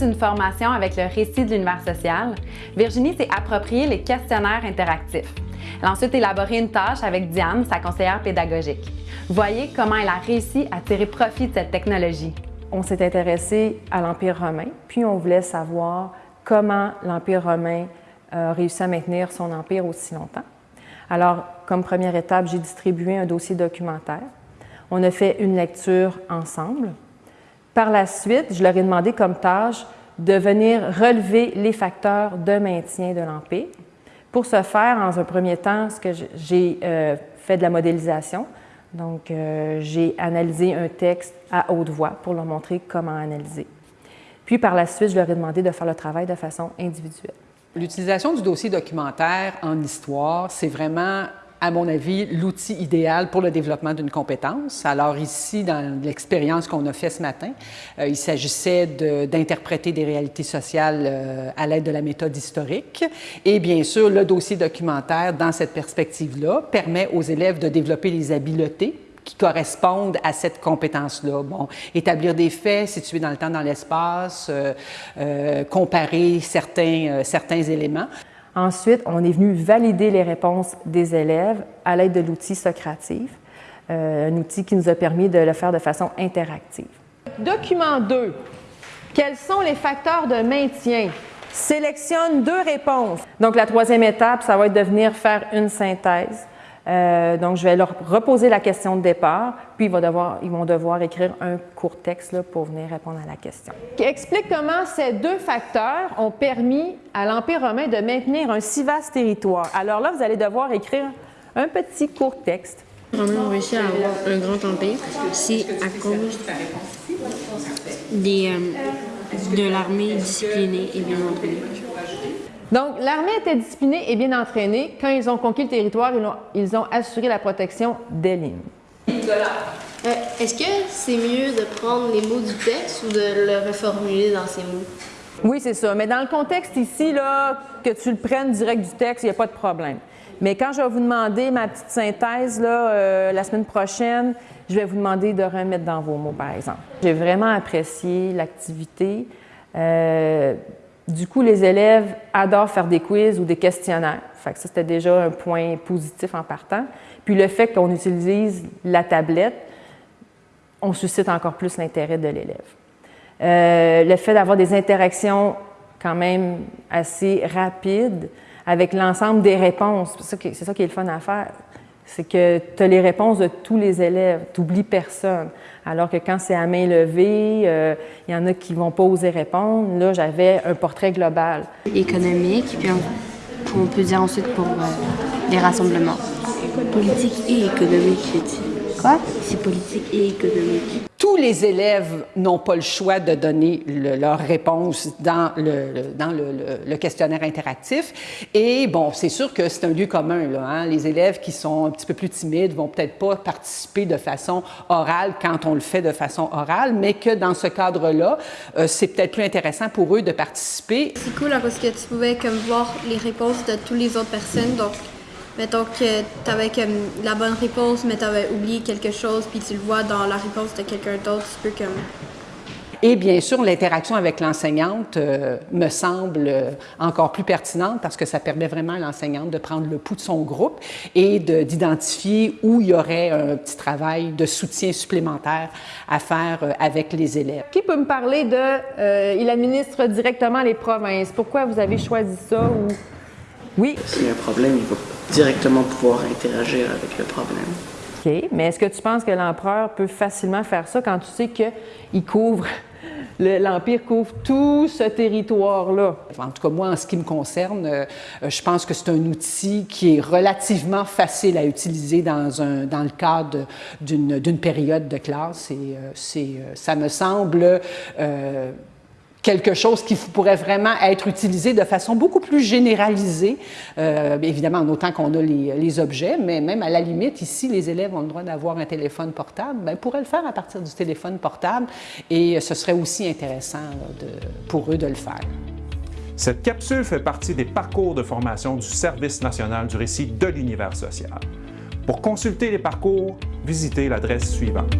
d'une formation avec le récit de l'univers social, Virginie s'est approprié les questionnaires interactifs. Elle a ensuite élaboré une tâche avec Diane, sa conseillère pédagogique. Voyez comment elle a réussi à tirer profit de cette technologie. On s'est intéressé à l'Empire romain, puis on voulait savoir comment l'Empire romain a réussi à maintenir son empire aussi longtemps. Alors, comme première étape, j'ai distribué un dossier documentaire. On a fait une lecture ensemble. Par la suite, je leur ai demandé comme tâche de venir relever les facteurs de maintien de l'Empire. Pour ce faire, en un premier temps, ce que j'ai euh, fait de la modélisation. Donc, euh, j'ai analysé un texte à haute voix pour leur montrer comment analyser. Puis, par la suite, je leur ai demandé de faire le travail de façon individuelle. L'utilisation du dossier documentaire en histoire, c'est vraiment à mon avis, l'outil idéal pour le développement d'une compétence. Alors ici, dans l'expérience qu'on a fait ce matin, euh, il s'agissait d'interpréter des réalités sociales euh, à l'aide de la méthode historique. Et bien sûr, le dossier documentaire, dans cette perspective-là, permet aux élèves de développer les habiletés qui correspondent à cette compétence-là. Bon, établir des faits, situer dans le temps, dans l'espace, euh, comparer certains, certains éléments. Ensuite, on est venu valider les réponses des élèves à l'aide de l'outil Socrative, euh, un outil qui nous a permis de le faire de façon interactive. Document 2. Quels sont les facteurs de maintien? Sélectionne deux réponses. Donc, la troisième étape, ça va être de venir faire une synthèse euh, donc, je vais leur reposer la question de départ, puis ils vont devoir, ils vont devoir écrire un court texte là, pour venir répondre à la question. Explique comment ces deux facteurs ont permis à l'Empire romain de maintenir un si vaste territoire. Alors là, vous allez devoir écrire un petit court texte. Romains ont réussi à avoir un grand empire, c'est à cause des, euh, de l'armée disciplinée et bien entraînée. Donc, l'armée était disciplinée et bien entraînée. Quand ils ont conquis le territoire, ils ont, assuré la protection des lignes. Euh, est-ce que c'est mieux de prendre les mots du texte ou de le reformuler dans ces mots? Oui, c'est ça. Mais dans le contexte ici, là, que tu le prennes direct du texte, il n'y a pas de problème. Mais quand je vais vous demander ma petite synthèse là, euh, la semaine prochaine, je vais vous demander de remettre dans vos mots, par exemple. J'ai vraiment apprécié l'activité. Euh, du coup, les élèves adorent faire des quiz ou des questionnaires. Fait ça, c'était déjà un point positif en partant. Puis le fait qu'on utilise la tablette, on suscite encore plus l'intérêt de l'élève. Euh, le fait d'avoir des interactions quand même assez rapides avec l'ensemble des réponses, c'est ça, qui est le fun à faire c'est que tu as les réponses de tous les élèves, tu n'oublies personne. Alors que quand c'est à main levée, euh, il y en a qui ne vont pas oser répondre. Là, j'avais un portrait global. Économique, puis on, peut dire ensuite pour euh, les rassemblements. Politique et économique, Quoi? C'est politique et économique. Tous les élèves n'ont pas le choix de donner leur réponse dans, le, le, questionnaire interactif. Et bon, c'est sûr que c'est un lieu commun. Hein. Les élèves qui sont un petit peu plus timides vont peut-être pas participer de façon orale quand on le fait de façon orale, mais que dans ce cadre-là, euh, c'est peut-être plus intéressant pour eux de participer. C'est cool parce que tu pouvais comme voir les réponses de toutes les autres personnes. Mettons que tu avais comme la bonne réponse, mais tu avais oublié quelque chose, puis tu le vois dans la réponse de quelqu'un d'autre, tu peux comme... Et bien sûr, l'interaction avec l'enseignante euh, me semble euh, encore plus pertinente parce que ça permet vraiment à l'enseignante de prendre le pouls de son groupe et d'identifier où il y aurait un petit travail de soutien supplémentaire à faire euh, avec les élèves. Qui peut me parler de... il administre directement les provinces? Pourquoi vous avez choisi ça ou... Oui? S'il y a un problème, il va directement pouvoir interagir avec le problème. OK, mais est-ce que tu penses que l'empereur peut facilement faire ça quand tu sais qu'il couvre, l'Empire couvre tout ce territoire-là? En tout cas, moi, en ce qui me concerne, euh, je pense que c'est un outil qui est relativement facile à utiliser dans, un, dans le cadre d'une période de classe et euh, euh, ça me semble quelque chose qui pourrait vraiment être utilisé de façon beaucoup plus généralisée, euh, évidemment en autant qu'on a les, objets, mais même à la limite, ici, les élèves ont le droit d'avoir un téléphone portable, ils pourraient le faire à partir du téléphone portable et ce serait aussi intéressant pour eux de le faire. Cette capsule fait partie des parcours de formation du Service national du récit de l'univers social. Pour consulter les parcours, visitez l'adresse suivante.